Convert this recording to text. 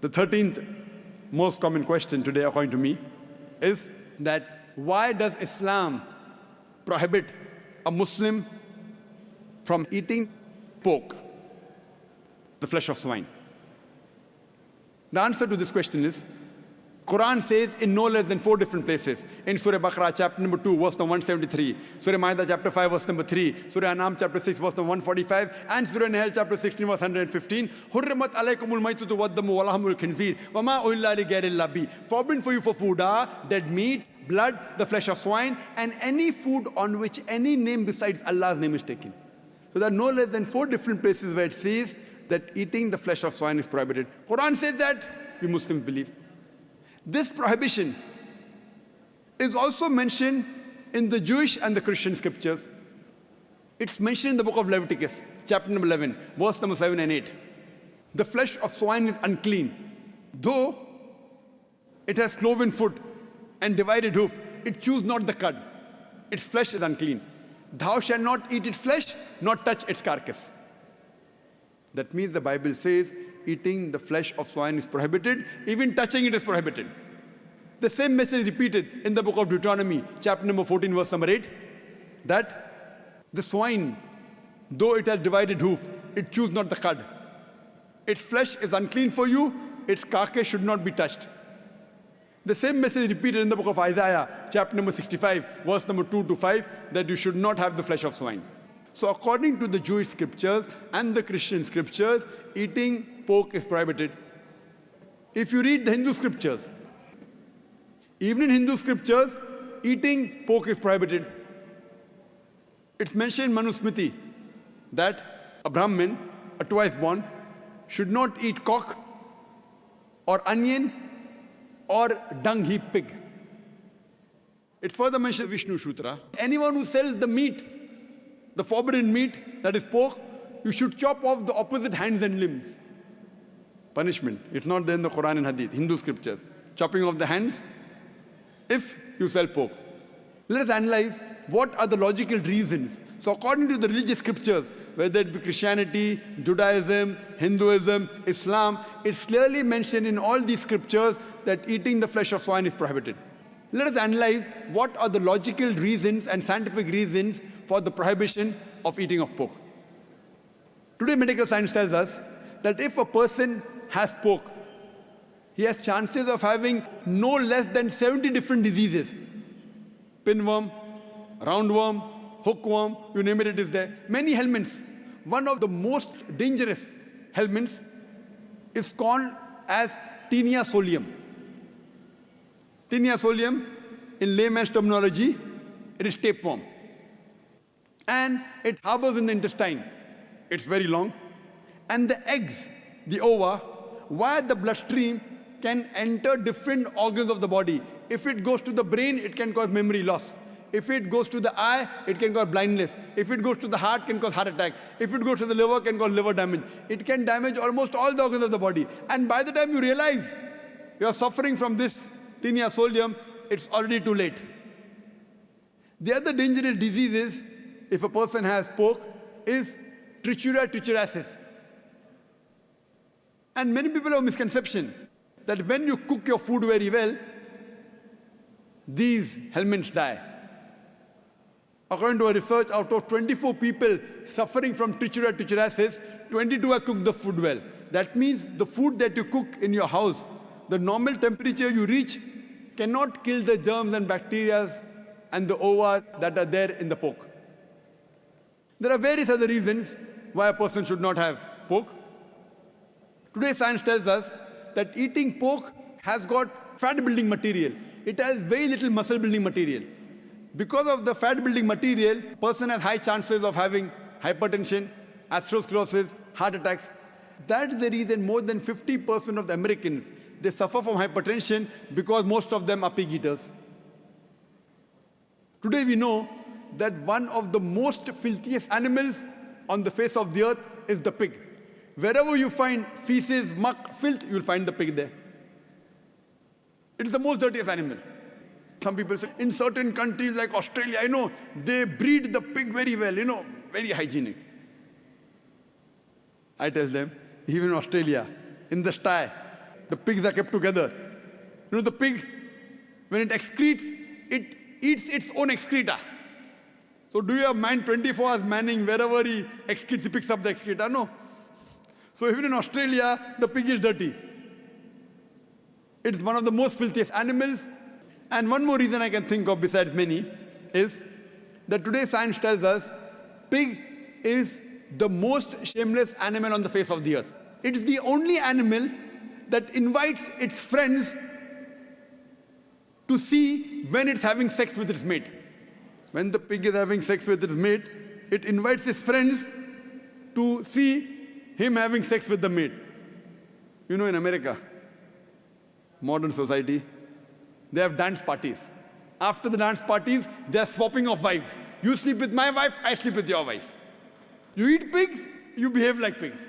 The 13th most common question today, according to me, is that why does Islam prohibit a Muslim from eating pork, the flesh of swine? The answer to this question is Quran says in no less than four different places. In Surah Baqarah, chapter number 2, verse number 173. Surah Ma'idah, chapter 5, verse number 3. Surah Anam, chapter 6, verse number 145. And Surah Nahl, chapter 16, verse 115. Hurrimat alaykumul maytutu waddamu walahmul khinzir. Wama uhilla li ghairillahi. Forbidden for you for food are dead meat, blood, the flesh of swine, and any food on which any name besides Allah's name is taken. So there are no less than four different places where it says that eating the flesh of swine is prohibited. Quran says that, we Muslims believe. This prohibition is also mentioned in the Jewish and the Christian scriptures. It's mentioned in the book of Leviticus, chapter number 11, verse number 7 and 8. The flesh of swine is unclean. Though it has cloven foot and divided hoof, it chews not the cud. Its flesh is unclean. Thou shalt not eat its flesh, nor touch its carcass. That means the Bible says eating the flesh of swine is prohibited, even touching it is prohibited. The same message repeated in the book of Deuteronomy, chapter number 14, verse number 8, that the swine, though it has divided hoof, it chews not the cud. Its flesh is unclean for you, its carcass should not be touched. The same message repeated in the book of Isaiah, chapter number 65, verse number 2 to 5, that you should not have the flesh of swine. So according to the Jewish scriptures and the Christian scriptures, eating pork is prohibited. If you read the Hindu scriptures, even in Hindu scriptures, eating pork is prohibited. It's mentioned in Manusmriti that a Brahmin, a twice born, should not eat cock or onion or dung heap pig. It further mentions Vishnu Sutra. Anyone who sells the meat, the forbidden meat, that is pork, you should chop off the opposite hands and limbs punishment. It's not there in the Quran and Hadith, Hindu scriptures. Chopping off the hands if you sell pork. Let us analyze what are the logical reasons. So according to the religious scriptures, whether it be Christianity, Judaism, Hinduism, Islam, it's clearly mentioned in all these scriptures that eating the flesh of swine is prohibited. Let us analyze what are the logical reasons and scientific reasons for the prohibition of eating of pork. Today medical science tells us that if a person has spoke. he has chances of having no less than 70 different diseases. Pinworm, roundworm, hookworm, you name it, it is there. Many helminths. One of the most dangerous helminths is called as Taenia solium. Taenia solium, in layman's terminology, it is tapeworm. And it harbors in the intestine. It's very long. And the eggs, the ova, via the bloodstream can enter different organs of the body. If it goes to the brain, it can cause memory loss. If it goes to the eye, it can cause blindness. If it goes to the heart, can cause heart attack. If it goes to the liver, can cause liver damage. It can damage almost all the organs of the body. And by the time you realize you are suffering from this taenia solium, it's already too late. The other dangerous diseases, if a person has pork, is trichuria trichuriasis. And many people have misconception that when you cook your food very well, these helminths die. According to a research, out of 24 people suffering from trichuria trichuriasis, 22 have cooked the food well. That means the food that you cook in your house, the normal temperature you reach cannot kill the germs and bacteria and the ova that are there in the pork. There are various other reasons why a person should not have pork. Today science tells us that eating pork has got fat building material. It has very little muscle building material. Because of the fat building material, person has high chances of having hypertension, atherosclerosis, heart attacks. That is the reason more than 50% of the Americans, they suffer from hypertension because most of them are pig eaters. Today we know that one of the most filthiest animals on the face of the earth is the pig. Wherever you find feces, muck, filth, you'll find the pig there. It is the most dirtiest animal. Some people say, in certain countries like Australia, I know, they breed the pig very well, you know, very hygienic. I tell them, even in Australia, in the sty, The pigs are kept together. You know, the pig, when it excretes, it eats its own excreta. So do you have man 24 hours manning wherever he excretes, he picks up the excreta? No. So even in Australia, the pig is dirty. It's one of the most filthiest animals. And one more reason I can think of besides many is that today science tells us pig is the most shameless animal on the face of the earth. It is the only animal that invites its friends to see when it's having sex with its mate. When the pig is having sex with its mate, it invites its friends to see him having sex with the maid. You know, in America, modern society, they have dance parties. After the dance parties, they are swapping of wives. You sleep with my wife, I sleep with your wife. You eat pigs, you behave like pigs.